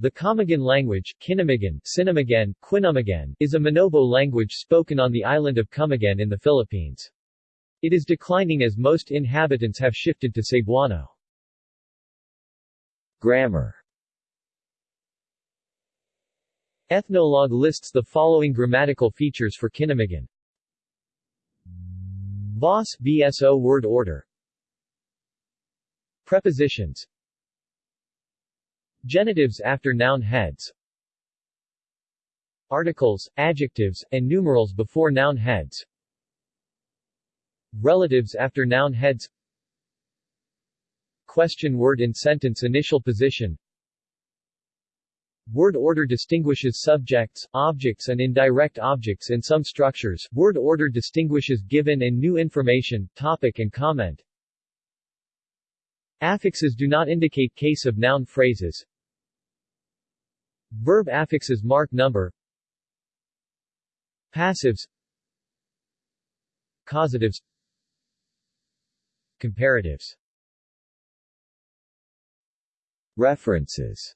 The Camiguin language Kinamigan, Sinamagan, Quinamagan, is a Manobo language spoken on the island of Camiguin in the Philippines. It is declining as most inhabitants have shifted to Cebuano. Grammar Ethnologue lists the following grammatical features for Kinamigan. Voss VSO word order Prepositions Genitives after noun heads Articles, adjectives, and numerals before noun heads Relatives after noun heads Question word in sentence initial position Word order distinguishes subjects, objects and indirect objects in some structures. Word order distinguishes given and new information, topic and comment. Affixes do not indicate case of noun phrases. Verb affixes mark number. Passives. Causatives. Comparatives. References